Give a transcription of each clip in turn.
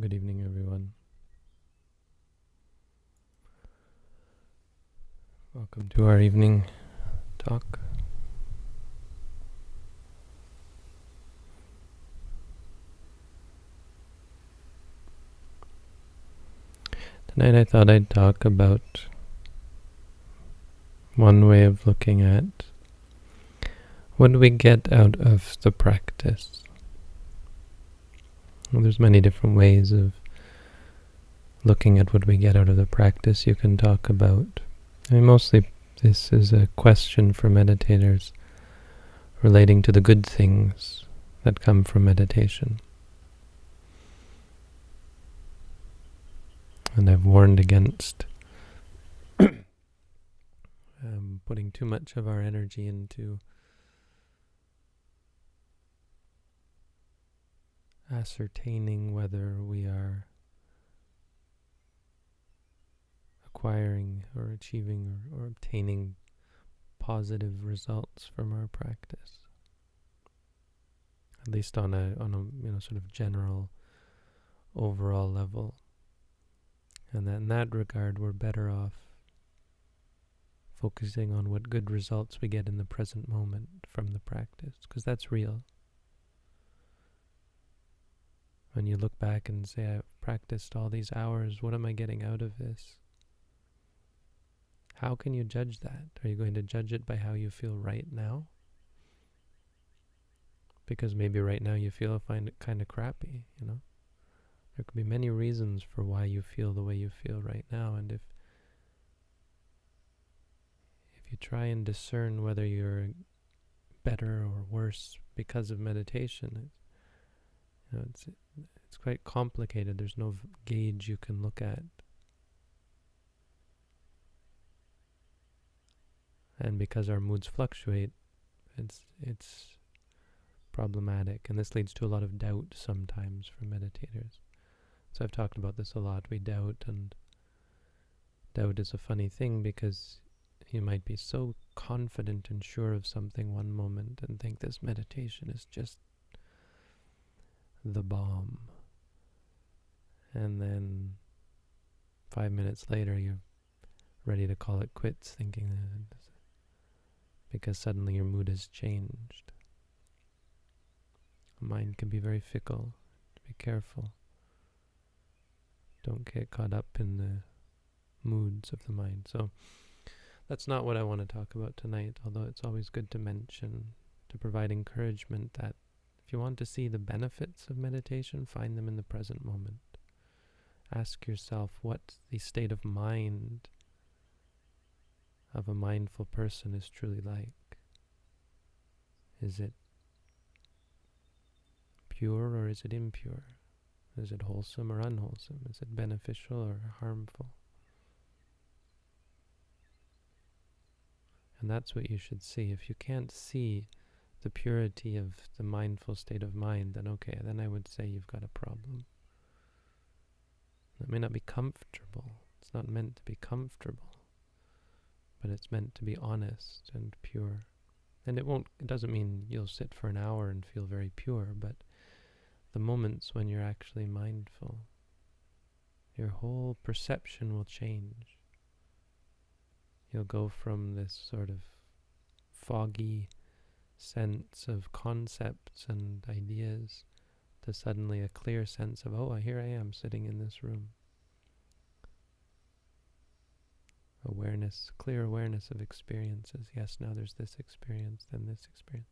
Good evening, everyone. Welcome to our evening talk. Tonight I thought I'd talk about one way of looking at what do we get out of the practice. Well, there's many different ways of looking at what we get out of the practice you can talk about. I mean, mostly this is a question for meditators relating to the good things that come from meditation. And I've warned against um, putting too much of our energy into ascertaining whether we are acquiring or achieving or, or obtaining positive results from our practice. At least on a on a you know sort of general overall level. And that in that regard we're better off focusing on what good results we get in the present moment from the practice, because that's real. When you look back and say, I've practiced all these hours, what am I getting out of this? How can you judge that? Are you going to judge it by how you feel right now? Because maybe right now you feel find it kind of crappy, you know? There could be many reasons for why you feel the way you feel right now, and if if you try and discern whether you're better or worse because of meditation, you know, it's it's quite complicated. There's no gauge you can look at. And because our moods fluctuate, it's it's problematic, and this leads to a lot of doubt sometimes for meditators. So I've talked about this a lot. We doubt, and doubt is a funny thing because you might be so confident and sure of something one moment and think this meditation is just the bomb. And then five minutes later, you're ready to call it quits, thinking that because suddenly your mood has changed. Mind can be very fickle. Be careful. Don't get caught up in the moods of the mind. So that's not what I want to talk about tonight, although it's always good to mention, to provide encouragement that if you want to see the benefits of meditation, find them in the present moment. Ask yourself what the state of mind of a mindful person is truly like. Is it pure or is it impure? Is it wholesome or unwholesome? Is it beneficial or harmful? And that's what you should see. If you can't see the purity of the mindful state of mind, then okay, then I would say you've got a problem. It may not be comfortable. It's not meant to be comfortable, but it's meant to be honest and pure. And it won't, it doesn't mean you'll sit for an hour and feel very pure, but the moments when you're actually mindful, your whole perception will change. You'll go from this sort of foggy, sense of concepts and ideas to suddenly a clear sense of, oh, here I am sitting in this room. Awareness, clear awareness of experiences. Yes, now there's this experience, then this experience.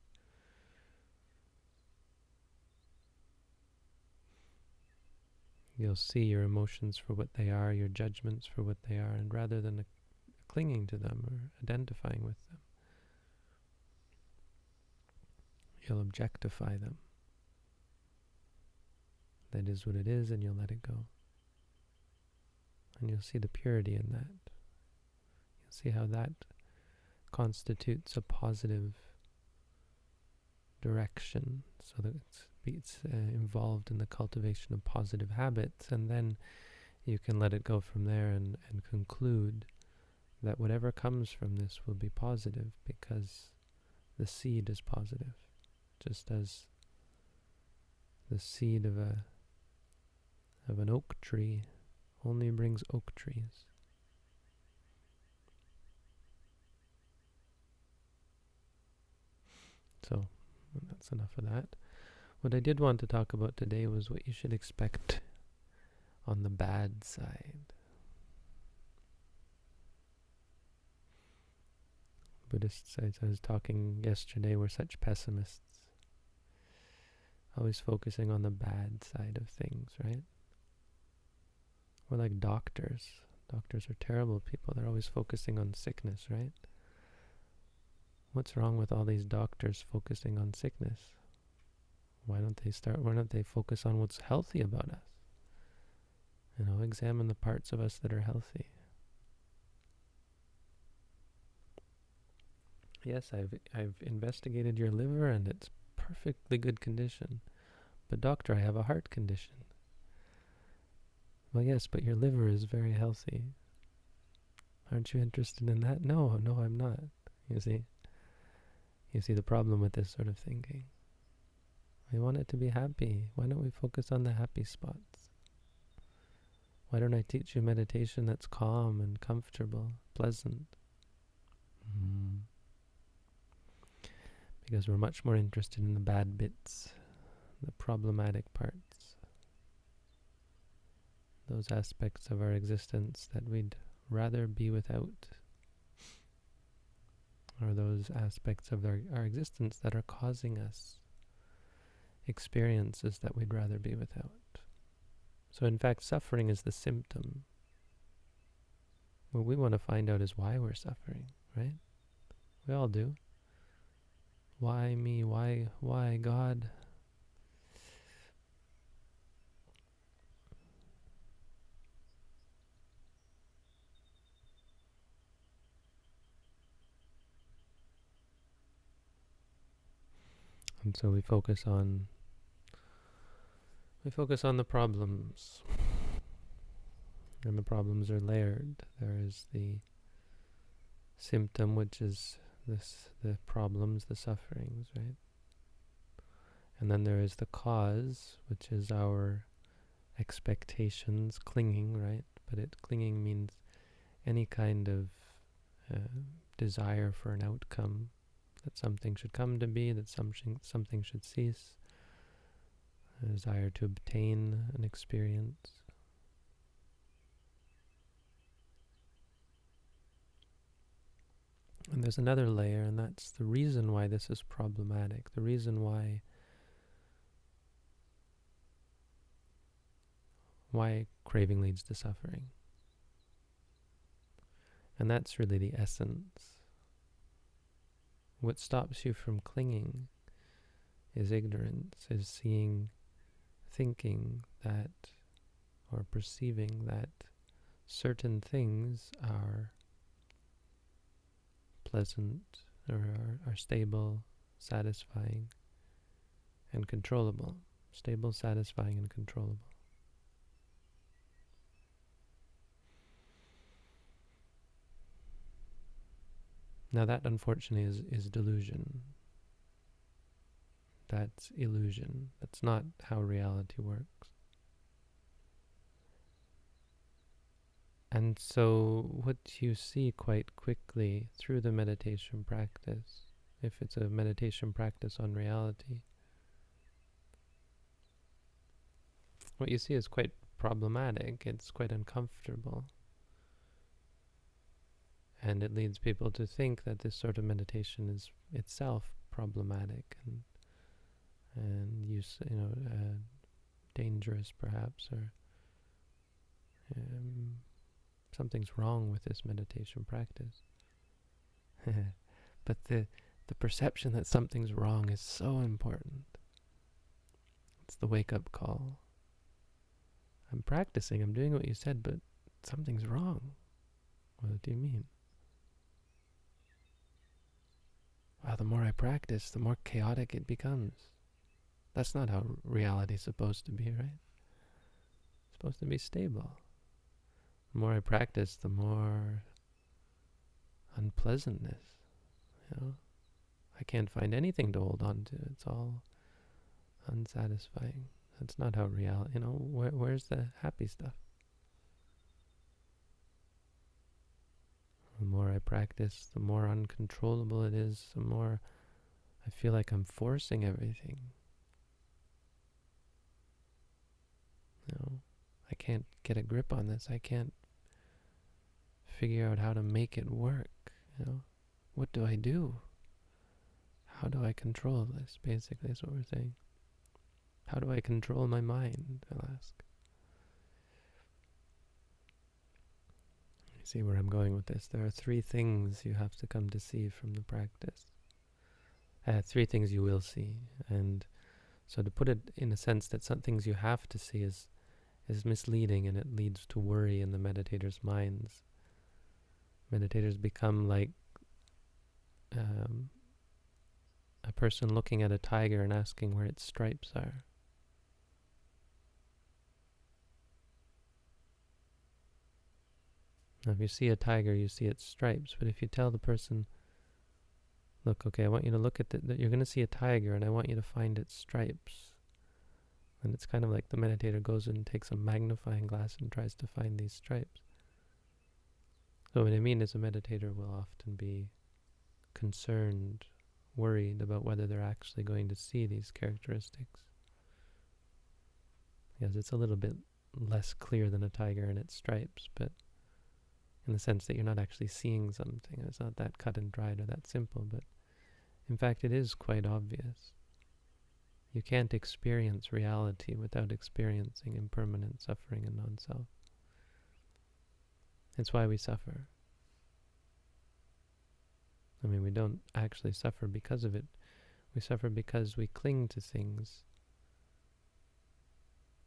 You'll see your emotions for what they are, your judgments for what they are, and rather than clinging to them or identifying with them, You'll objectify them. That is what it is, and you'll let it go. And you'll see the purity in that. You'll see how that constitutes a positive direction, so that it's, it's uh, involved in the cultivation of positive habits, and then you can let it go from there and, and conclude that whatever comes from this will be positive because the seed is positive just as the seed of a of an oak tree only brings oak trees. So, that's enough of that. What I did want to talk about today was what you should expect on the bad side. Buddhists, as I was talking yesterday, were such pessimists. Always focusing on the bad side of things, right? We're like doctors. Doctors are terrible people. They're always focusing on sickness, right? What's wrong with all these doctors focusing on sickness? Why don't they start, why don't they focus on what's healthy about us? You know, examine the parts of us that are healthy. Yes, I've I've investigated your liver and it's perfectly good condition. But doctor, I have a heart condition. Well, yes, but your liver is very healthy. Aren't you interested in that? No, no, I'm not. You see? You see the problem with this sort of thinking. We want it to be happy. Why don't we focus on the happy spots? Why don't I teach you meditation that's calm and comfortable, pleasant? Mm. Because we're much more interested in the bad bits, the problematic parts, those aspects of our existence that we'd rather be without, or those aspects of our, our existence that are causing us experiences that we'd rather be without. So in fact, suffering is the symptom. What we want to find out is why we're suffering, right? We all do. Why me? Why, why God? And so we focus on we focus on the problems. And the problems are layered. There is the symptom, which is this the problems, the sufferings, right? And then there is the cause, which is our expectations, clinging, right? But it clinging means any kind of uh, desire for an outcome, that something should come to be, that something something should cease, a desire to obtain an experience. And there's another layer, and that's the reason why this is problematic, the reason why why craving leads to suffering. And that's really the essence. What stops you from clinging is ignorance, is seeing thinking that or perceiving that certain things are pleasant or are, are stable, satisfying, and controllable. Stable, satisfying, and controllable. Now that unfortunately is, is delusion that's illusion. That's not how reality works. And so, what you see quite quickly through the meditation practice, if it's a meditation practice on reality, what you see is quite problematic, it's quite uncomfortable. And it leads people to think that this sort of meditation is itself problematic and and use, you know, uh, dangerous perhaps, or um, something's wrong with this meditation practice. but the the perception that something's wrong is so important. It's the wake-up call. I'm practicing, I'm doing what you said, but something's wrong. What do you mean? Well, the more I practice, the more chaotic it becomes. That's not how reality is supposed to be, right? It's supposed to be stable. The more I practice, the more unpleasantness, you know? I can't find anything to hold on to. It's all unsatisfying. That's not how reality, you know, where, where's the happy stuff? The more I practice, the more uncontrollable it is, the more I feel like I'm forcing everything. Know, I can't get a grip on this. I can't figure out how to make it work. You know, what do I do? How do I control this? Basically, is what we're saying. How do I control my mind? I'll ask. See where I'm going with this? There are three things you have to come to see from the practice. Uh, three things you will see, and so to put it in a sense that some things you have to see is is misleading and it leads to worry in the meditators' minds. Meditators become like um, a person looking at a tiger and asking where its stripes are. Now, if you see a tiger, you see its stripes, but if you tell the person, look, okay, I want you to look at that, you're going to see a tiger, and I want you to find its stripes. And it's kind of like the meditator goes and takes a magnifying glass and tries to find these stripes. So what I mean is a meditator will often be concerned, worried about whether they're actually going to see these characteristics. Because it's a little bit less clear than a tiger and its stripes, but in the sense that you're not actually seeing something. It's not that cut and dried or that simple, but in fact it is quite obvious. You can't experience reality without experiencing impermanent suffering and non-self. It's why we suffer. I mean, we don't actually suffer because of it. We suffer because we cling to things,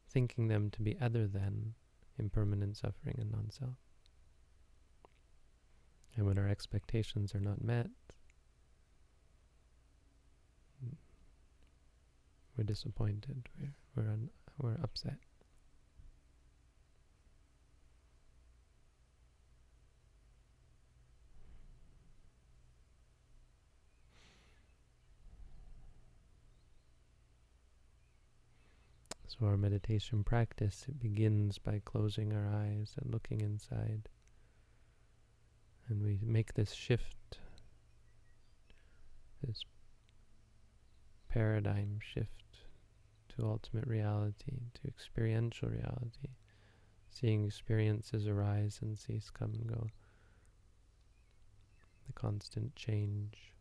thinking them to be other than impermanent suffering and non-self. And when our expectations are not met, we're disappointed, we're, we're, un, we're upset. So our meditation practice, it begins by closing our eyes and looking inside. And we make this shift, this paradigm shift to ultimate reality, to experiential reality, seeing experiences arise and cease, come and go, the constant change.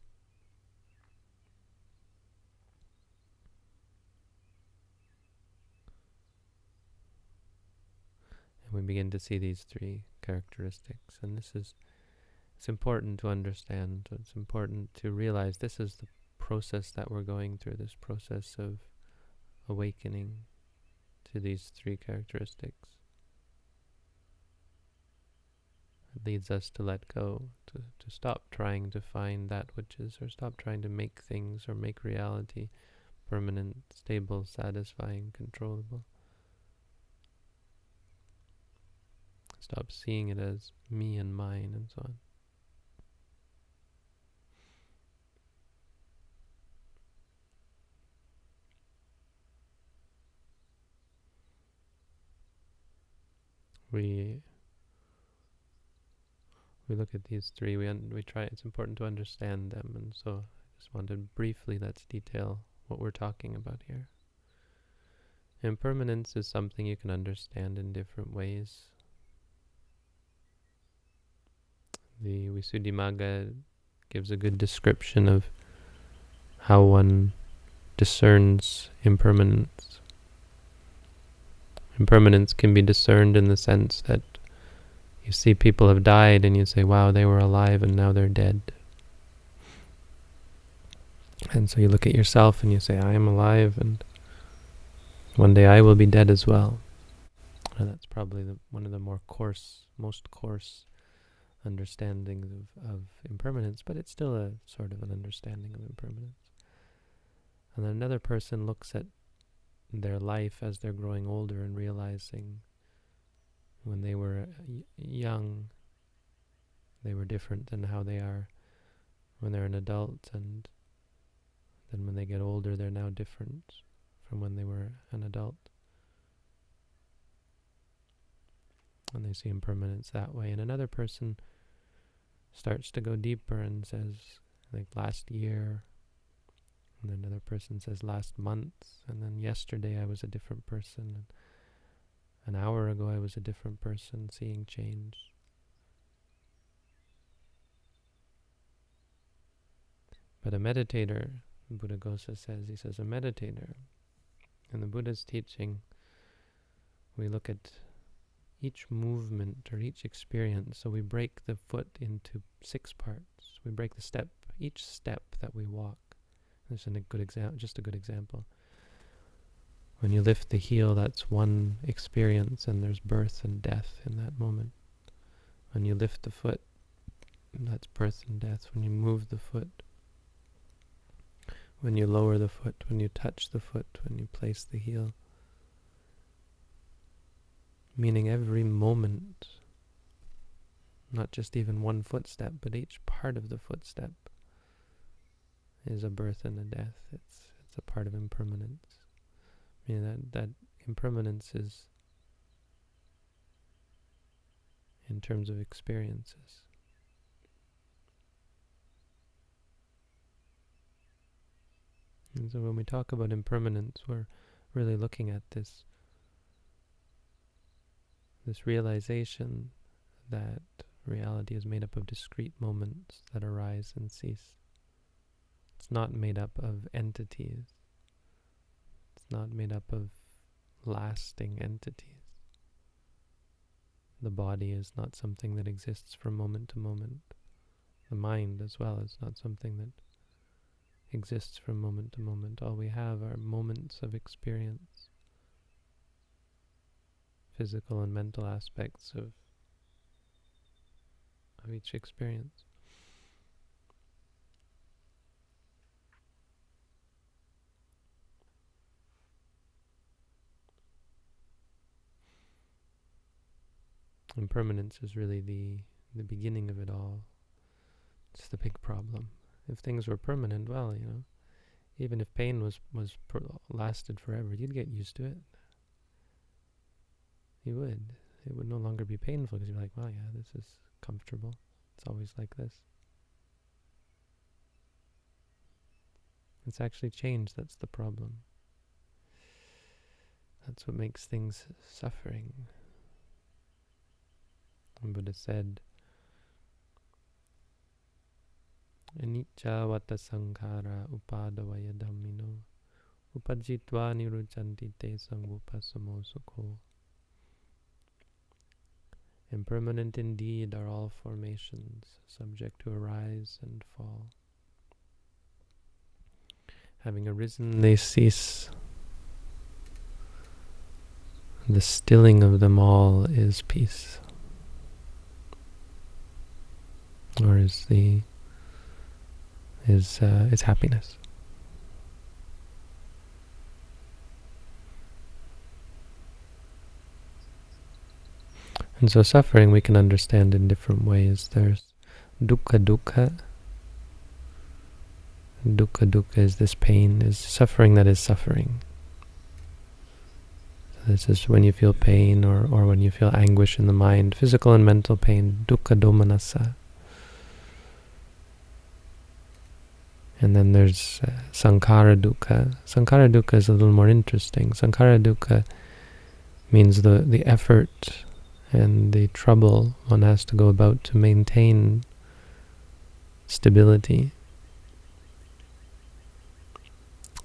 And we begin to see these three characteristics. And this is, it's important to understand, it's important to realize this is the process that we're going through, this process of awakening to these three characteristics. It leads us to let go, to, to stop trying to find that which is, or stop trying to make things or make reality permanent, stable, satisfying, controllable. Stop seeing it as me and mine and so on. We we look at these three. We we try. It's important to understand them, and so I just wanted briefly let's detail what we're talking about here. Impermanence is something you can understand in different ways. The Visuddhimagga gives a good description of how one discerns impermanence. Impermanence can be discerned in the sense that you see people have died and you say, wow, they were alive and now they're dead. And so you look at yourself and you say, I am alive and one day I will be dead as well. And that's probably the, one of the more coarse, most coarse understandings of, of impermanence, but it's still a sort of an understanding of impermanence. And then another person looks at their life as they're growing older and realizing when they were uh, young, they were different than how they are when they're an adult, and then when they get older, they're now different from when they were an adult. And they see impermanence that way. And another person starts to go deeper and says, like last year, and another person says last month, and then yesterday I was a different person, and an hour ago I was a different person, seeing change. But a meditator, Buddha Buddhaghosa says, he says, a meditator, in the Buddha's teaching, we look at each movement or each experience. So we break the foot into six parts. We break the step, each step that we walk. This is a good example, just a good example. When you lift the heel, that's one experience, and there's birth and death in that moment. When you lift the foot, that's birth and death. When you move the foot, when you lower the foot, when you touch the foot, when you place the heel. Meaning every moment, not just even one footstep, but each part of the footstep is a birth and a death. It's it's a part of impermanence. I mean that that impermanence is in terms of experiences. And so when we talk about impermanence, we're really looking at this this realization that reality is made up of discrete moments that arise and cease. It's not made up of entities. It's not made up of lasting entities. The body is not something that exists from moment to moment. The mind as well is not something that exists from moment to moment. All we have are moments of experience, physical and mental aspects of, of each experience. Impermanence is really the the beginning of it all. It's the big problem if things were permanent, well, you know, even if pain was was lasted forever, you'd get used to it. You would. It would no longer be painful because you're like, well, yeah, this is comfortable. It's always like this. It's actually change that's the problem. That's what makes things suffering. Buddha said, Anicca vata sankhara upadavaya dhammino uppajjitva nirujjhanti te sangupasamo sukho. Impermanent indeed are all formations, subject to arise and fall. Having arisen, they cease. The stilling of them all is peace, or is the is, uh, is happiness. And so suffering we can understand in different ways. There's dukkha dukkha. Dukkha dukkha is this pain, is suffering that is suffering. So this is when you feel pain or, or when you feel anguish in the mind, physical and mental pain, dukkha domanassa. And then there's uh, Sankhara Dukkha. Sankhara Dukkha is a little more interesting. Sankhara Dukkha means the, the effort and the trouble one has to go about to maintain stability.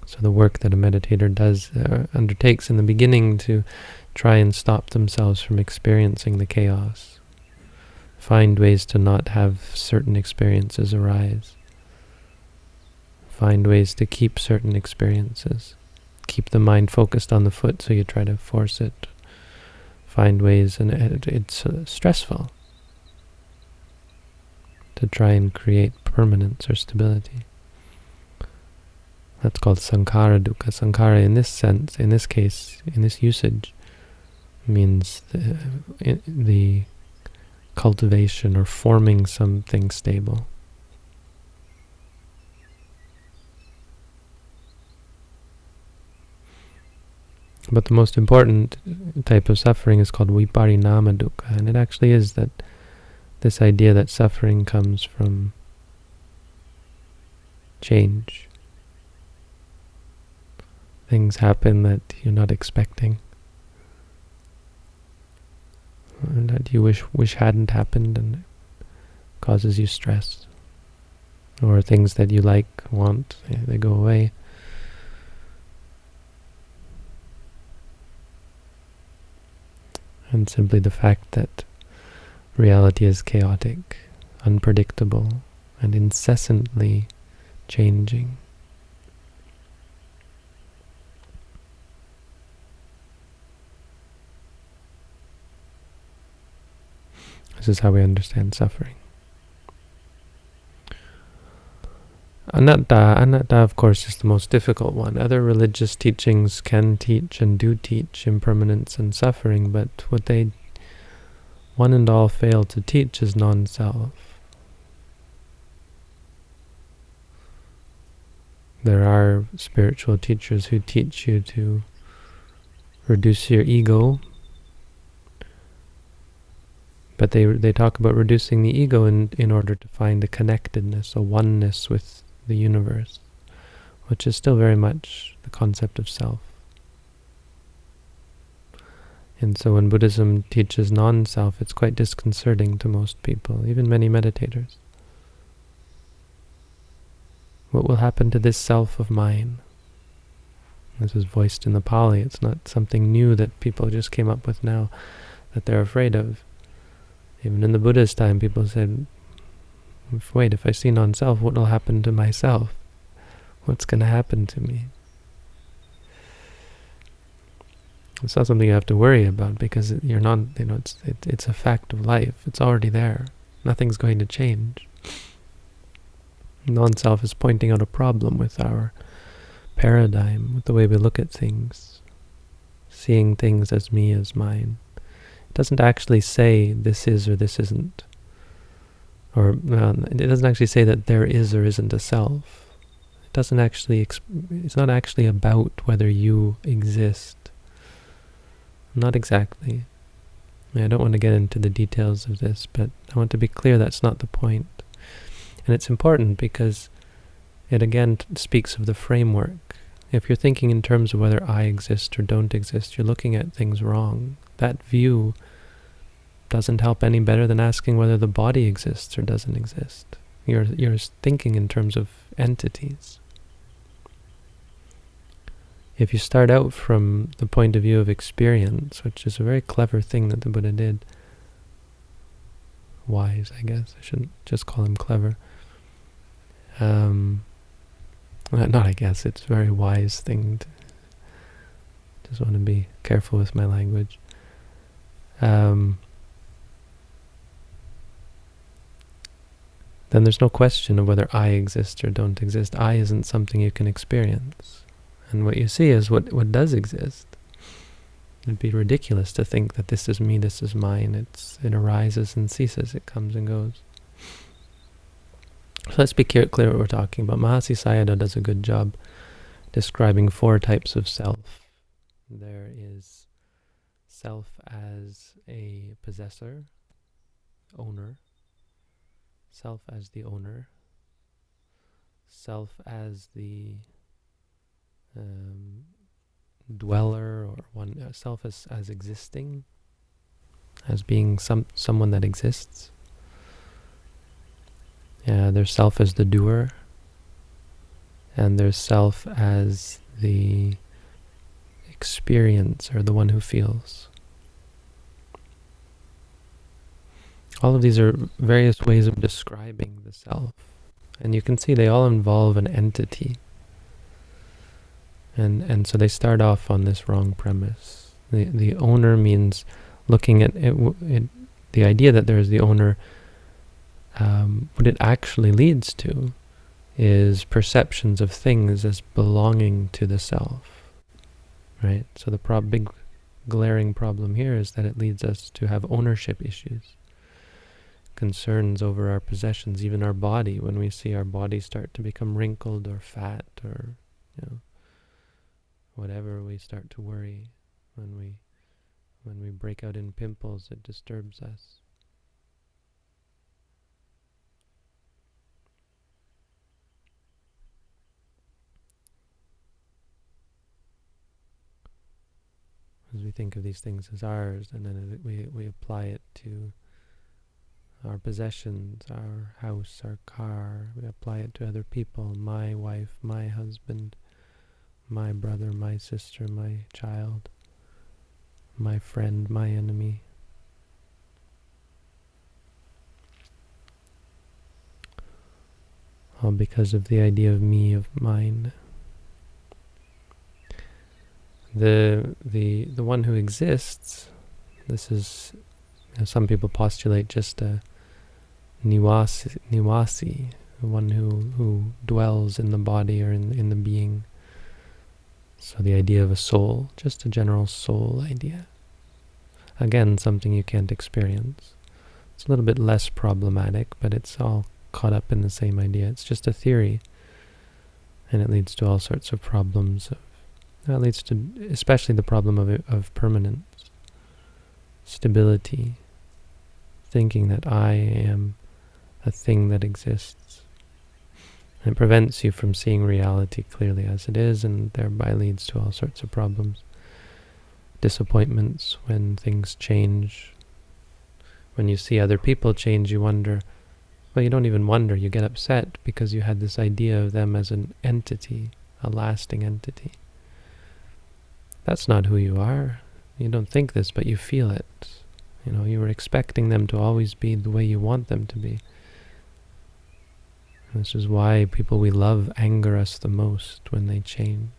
So the work that a meditator does, uh, undertakes in the beginning to try and stop themselves from experiencing the chaos. Find ways to not have certain experiences arise. Find ways to keep certain experiences. Keep the mind focused on the foot so you try to force it. Find ways, and it, it's uh, stressful to try and create permanence or stability. That's called sankhara dukkha. Sankhara in this sense, in this case, in this usage, means the, the cultivation or forming something stable. But the most important type of suffering is called viparinama dukkha, and it actually is that this idea that suffering comes from change. Things happen that you're not expecting. And that you wish wish hadn't happened and it causes you stress. Or things that you like, want, they, they go away. And simply the fact that reality is chaotic, unpredictable, and incessantly changing. This is how we understand suffering. Anatta, anatta of course is the most difficult one. Other religious teachings can teach and do teach impermanence and suffering, but what they one and all fail to teach is non-self. There are spiritual teachers who teach you to reduce your ego, but they they talk about reducing the ego in, in order to find a connectedness, a oneness with the universe, which is still very much the concept of self. And so when Buddhism teaches non-self, it's quite disconcerting to most people, even many meditators. What will happen to this self of mine? This is voiced in the Pali. It's not something new that people just came up with now that they're afraid of. Even in the Buddha's time, people said, wait, if I see non-self, what will happen to myself? What's going to happen to me? It's not something you have to worry about because you're not, you know, it's, it, it's a fact of life. It's already there. Nothing's going to change. Non-self is pointing out a problem with our paradigm, with the way we look at things, seeing things as me, as mine. It doesn't actually say this is or this isn't or um, it doesn't actually say that there is or isn't a self. It doesn't actually, it's not actually about whether you exist. Not exactly. I, I don't want to get into the details of this, but I want to be clear that's not the point. And it's important because it again speaks of the framework. If you're thinking in terms of whether I exist or don't exist, you're looking at things wrong. That view doesn't help any better than asking whether the body exists or doesn't exist. You're, you're thinking in terms of entities. If you start out from the point of view of experience, which is a very clever thing that the Buddha did, wise, I guess, I shouldn't just call him clever. Um, not I guess, it's a very wise thing. To, just want to be careful with my language. Um, then there's no question of whether I exist or don't exist. I isn't something you can experience. And what you see is what, what does exist. It'd be ridiculous to think that this is me, this is mine. It's It arises and ceases, it comes and goes. So let's be clear, clear what we're talking about. Mahasi Sayadaw does a good job describing four types of self. There is self as a possessor, owner, self as the owner, self as the um, dweller or one uh, self as, as existing, as being some someone that exists. Yeah, there's self as the doer, and there's self as the experience or the one who feels. All of these are various ways of describing the self. And you can see they all involve an entity. And, and so they start off on this wrong premise. The, the owner means looking at it, it the idea that there is the owner, um, what it actually leads to is perceptions of things as belonging to the self. Right? So the big glaring problem here is that it leads us to have ownership issues concerns over our possessions, even our body, when we see our body start to become wrinkled or fat or, you know, whatever we start to worry, when we when we break out in pimples, it disturbs us. As we think of these things as ours, and then we, we apply it to our possessions, our house, our car, we apply it to other people, my wife, my husband, my brother, my sister, my child, my friend, my enemy. All because of the idea of me, of mine. The, the, the one who exists, this is, you know, some people postulate just a nivasi, nivasi the one who, who dwells in the body or in, in the being. So the idea of a soul, just a general soul idea. Again, something you can't experience. It's a little bit less problematic, but it's all caught up in the same idea. It's just a theory, and it leads to all sorts of problems. Of, that leads to especially the problem of, of permanence, stability, thinking that I am a thing that exists. And it prevents you from seeing reality clearly as it is, and thereby leads to all sorts of problems. Disappointments when things change. When you see other people change, you wonder, well, you don't even wonder, you get upset because you had this idea of them as an entity, a lasting entity. That's not who you are. You don't think this, but you feel it. You know, you were expecting them to always be the way you want them to be. This is why people we love anger us the most when they change.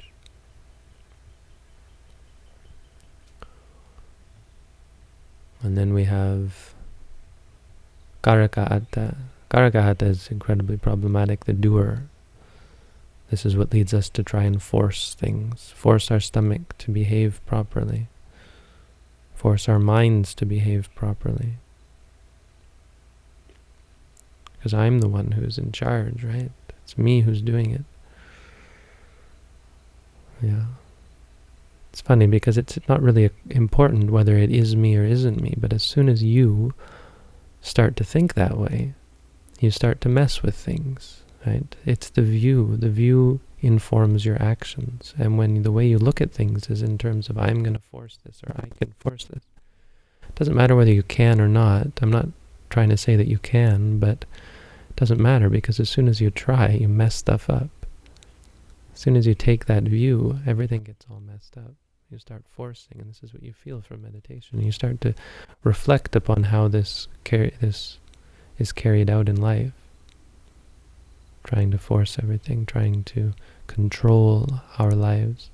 And then we have Karaka Atta. Karakahata is incredibly problematic, the doer. This is what leads us to try and force things, force our stomach to behave properly, force our minds to behave properly because I'm the one who's in charge, right? It's me who's doing it. Yeah. It's funny because it's not really important whether it is me or isn't me, but as soon as you start to think that way, you start to mess with things, right? It's the view. The view informs your actions. And when the way you look at things is in terms of I'm going to force this or I can force this, it doesn't matter whether you can or not. I'm not trying to say that you can, but doesn't matter because as soon as you try, you mess stuff up. As soon as you take that view, everything gets all messed up. You start forcing, and this is what you feel from meditation. You start to reflect upon how this this is carried out in life. Trying to force everything, trying to control our lives,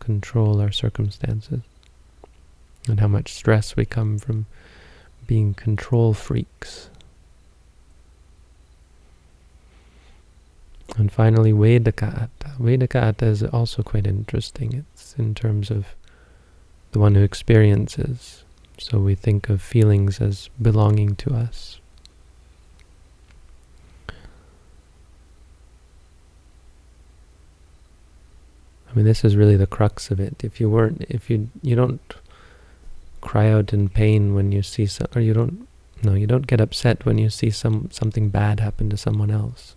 control our circumstances, and how much stress we come from being control freaks And finally, Vedaka Atta. Vedaka Atta is also quite interesting. It's in terms of the one who experiences. So we think of feelings as belonging to us. I mean, this is really the crux of it. If you weren't, if you you don't cry out in pain when you see some, or you don't, no, you don't get upset when you see some something bad happen to someone else.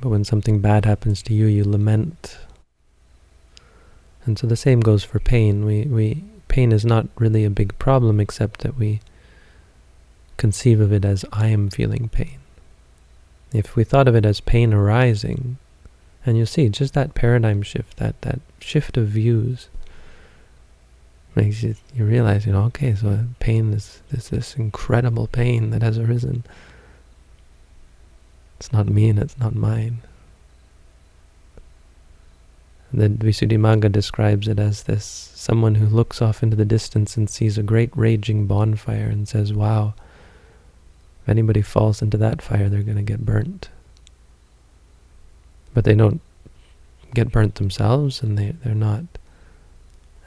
But when something bad happens to you, you lament. And so the same goes for pain. We, we, pain is not really a big problem except that we conceive of it as I am feeling pain. If we thought of it as pain arising, and you'll see, just that paradigm shift, that, that shift of views, makes you, you realize, you know, okay, so pain is this, this incredible pain that has arisen. It's not me and it's not mine. The Visuddhimagga describes it as this someone who looks off into the distance and sees a great raging bonfire and says, wow, if anybody falls into that fire, they're going to get burnt. But they don't get burnt themselves and they, they're not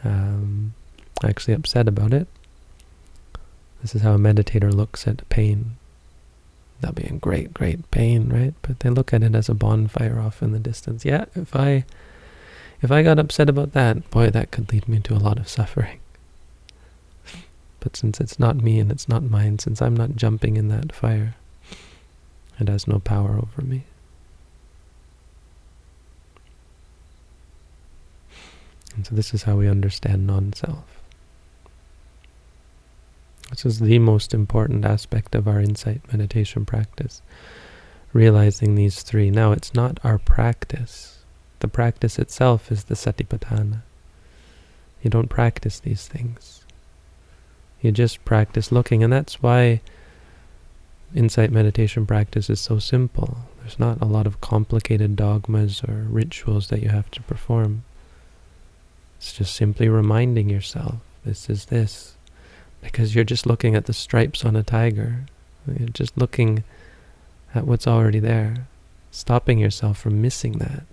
um, actually upset about it. This is how a meditator looks at pain they'll be in great, great pain, right? But they look at it as a bonfire off in the distance. Yeah, if I if I got upset about that, boy, that could lead me to a lot of suffering. But since it's not me and it's not mine, since I'm not jumping in that fire, it has no power over me. And so this is how we understand non-self. This is the most important aspect of our insight meditation practice. Realizing these three. Now, it's not our practice. The practice itself is the satipatthana. You don't practice these things. You just practice looking, and that's why insight meditation practice is so simple. There's not a lot of complicated dogmas or rituals that you have to perform. It's just simply reminding yourself, this is this. Because you're just looking at the stripes on a tiger. You're just looking at what's already there. Stopping yourself from missing that.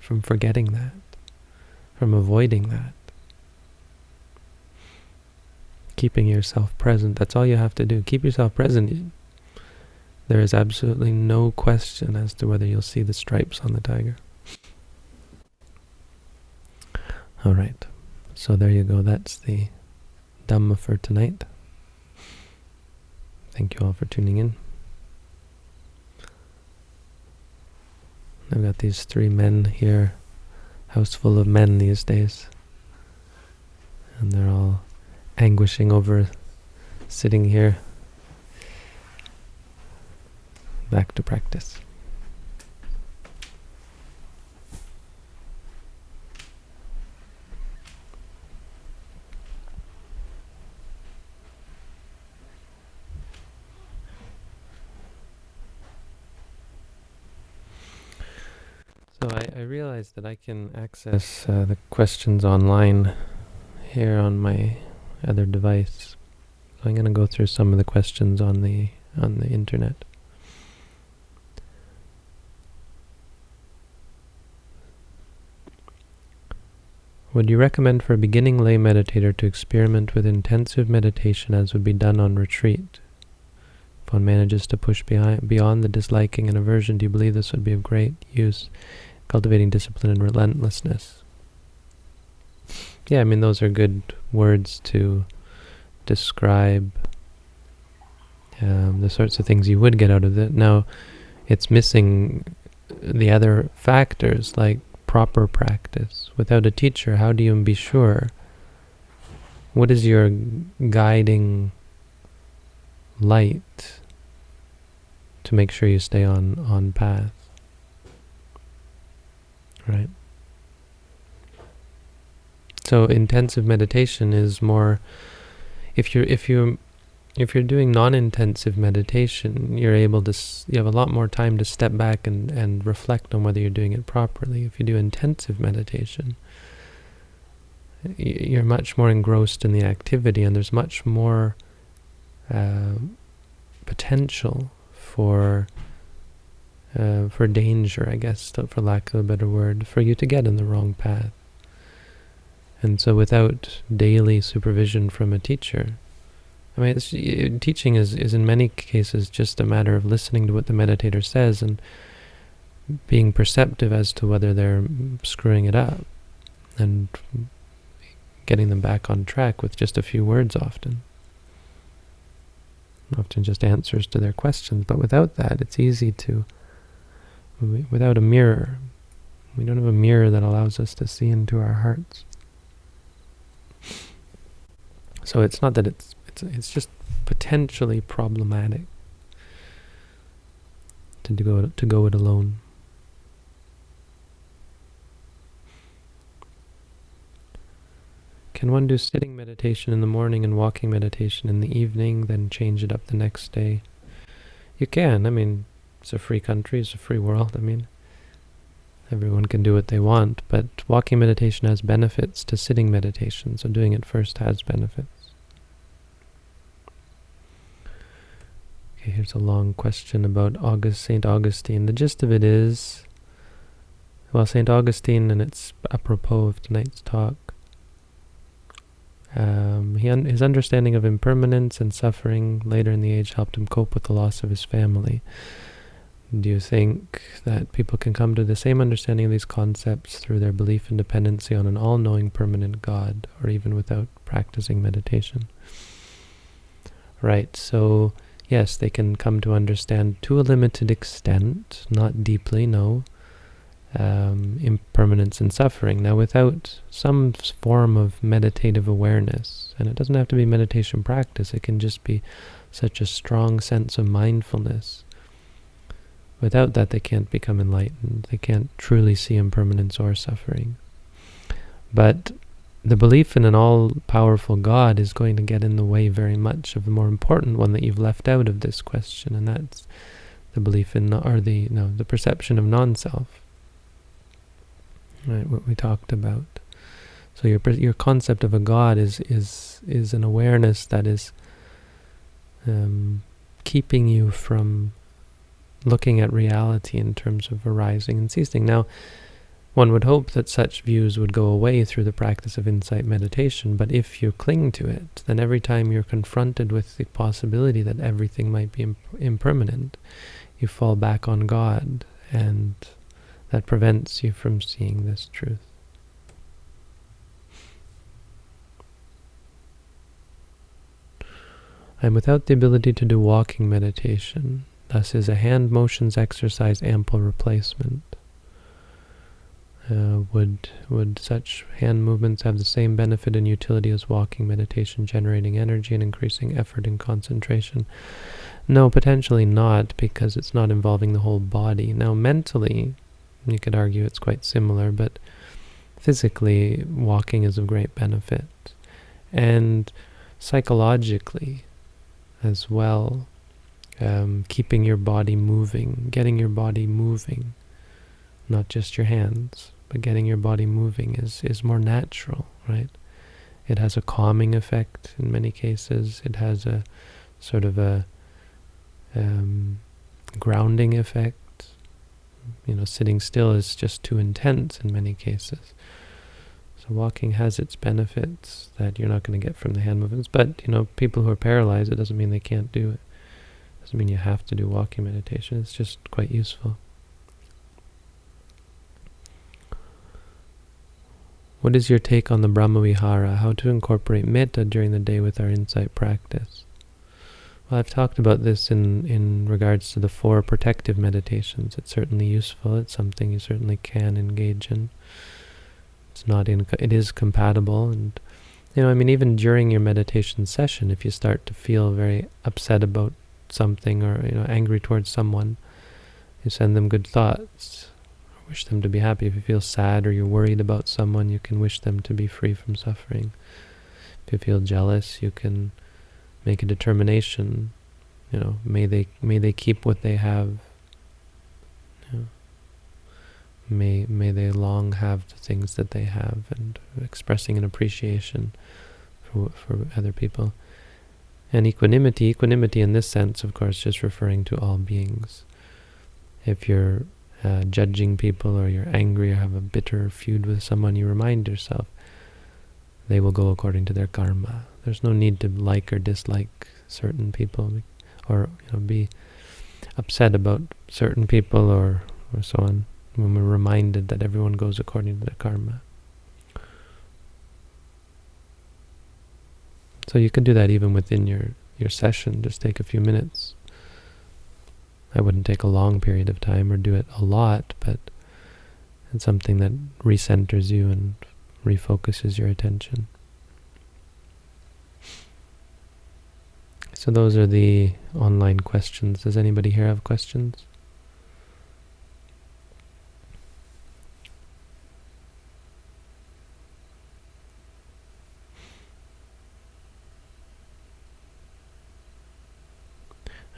From forgetting that. From avoiding that. Keeping yourself present. That's all you have to do. Keep yourself present. There is absolutely no question as to whether you'll see the stripes on the tiger. All right. So there you go. That's the Dhamma for tonight. Thank you all for tuning in. I've got these three men here, house full of men these days. And they're all anguishing over sitting here. Back to practice. So I, I realized that I can access uh, the questions online here on my other device. So I'm going to go through some of the questions on the on the internet. Would you recommend for a beginning lay meditator to experiment with intensive meditation as would be done on retreat? If one manages to push behind, beyond the disliking and aversion, do you believe this would be of great use cultivating discipline and relentlessness. Yeah, I mean, those are good words to describe um, the sorts of things you would get out of it. Now, it's missing the other factors like proper practice. Without a teacher, how do you be sure? What is your guiding light to make sure you stay on, on path? Right? So intensive meditation is more if you're if you if you're doing non-intensive meditation, you're able to you have a lot more time to step back and and reflect on whether you're doing it properly. If you do intensive meditation, you're much more engrossed in the activity, and there's much more uh, potential for uh, for danger, I guess, for lack of a better word, for you to get in the wrong path. And so without daily supervision from a teacher, I mean, teaching is, is in many cases just a matter of listening to what the meditator says and being perceptive as to whether they're screwing it up and getting them back on track with just a few words often. Often just answers to their questions, but without that, it's easy to without a mirror. We don't have a mirror that allows us to see into our hearts. So it's not that it's it's it's just potentially problematic to go to go it alone. Can one do sitting meditation in the morning and walking meditation in the evening, then change it up the next day? You can. I mean, it's a free country, it's a free world. I mean, everyone can do what they want, but walking meditation has benefits to sitting meditation, so doing it first has benefits. Okay, here's a long question about August, St. Augustine. The gist of it is, well, St. Augustine, and it's apropos of tonight's talk, Um, un- his understanding of impermanence and suffering later in the age helped him cope with the loss of his family. Do you think that people can come to the same understanding of these concepts through their belief and dependency on an all-knowing permanent God, or even without practicing meditation? Right, so yes, they can come to understand to a limited extent, not deeply, no, um, impermanence and suffering. Now, without some form of meditative awareness, and it doesn't have to be meditation practice, it can just be such a strong sense of mindfulness Without that, they can't become enlightened. They can't truly see impermanence or suffering. But the belief in an all-powerful God is going to get in the way very much of the more important one that you've left out of this question, and that's the belief in, or the no, the perception of non-self. Right, what we talked about. So your your concept of a God is is is an awareness that is um, keeping you from looking at reality in terms of arising and ceasing. Now, one would hope that such views would go away through the practice of insight meditation, but if you cling to it, then every time you're confronted with the possibility that everything might be imp impermanent, you fall back on God, and that prevents you from seeing this truth. I'm without the ability to do walking meditation. Thus is a hand motions exercise ample replacement. Uh, would would such hand movements have the same benefit and utility as walking meditation, generating energy and increasing effort and concentration? No, potentially not, because it's not involving the whole body. Now, mentally, you could argue it's quite similar, but physically, walking is of great benefit. And psychologically as well, um, keeping your body moving, getting your body moving, not just your hands, but getting your body moving is, is more natural, right? It has a calming effect in many cases. It has a sort of a um, grounding effect. You know, sitting still is just too intense in many cases. So walking has its benefits that you're not going to get from the hand movements. But, you know, people who are paralyzed, it doesn't mean they can't do it. Doesn't mean you have to do walking meditation, it's just quite useful. What is your take on the Brahmavihara, how to incorporate metta during the day with our insight practice? Well, I've talked about this in, in regards to the four protective meditations. It's certainly useful. It's something you certainly can engage in. It's not in, it is compatible. And, you know, I mean, even during your meditation session, if you start to feel very upset about something or you know angry towards someone, you send them good thoughts. Wish them to be happy. If you feel sad or you're worried about someone, you can wish them to be free from suffering. If you feel jealous, you can make a determination. You know, may they may they keep what they have. You know, may may they long have the things that they have, and expressing an appreciation for for other people. And equanimity, equanimity in this sense, of course, just referring to all beings. If you're uh, judging people or you're angry or have a bitter feud with someone, you remind yourself they will go according to their karma. There's no need to like or dislike certain people or you know, be upset about certain people or, or so on when we're reminded that everyone goes according to their karma. So you could do that even within your, your session, just take a few minutes. I wouldn't take a long period of time or do it a lot, but it's something that recenters you and refocuses your attention. So those are the online questions. Does anybody here have questions?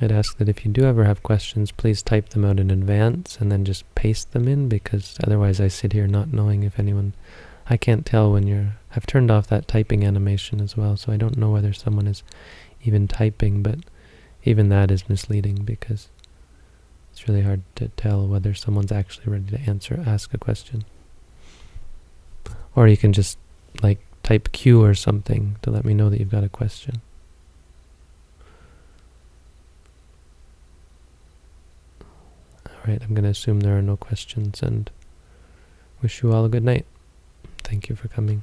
I'd ask that if you do ever have questions, please type them out in advance and then just paste them in because otherwise I sit here not knowing if anyone... I can't tell when you're... I've turned off that typing animation as well, so I don't know whether someone is even typing, but even that is misleading because it's really hard to tell whether someone's actually ready to answer, ask a question. Or you can just, like, type Q or something to let me know that you've got a question. Alright, I'm going to assume there are no questions and wish you all a good night. Thank you for coming.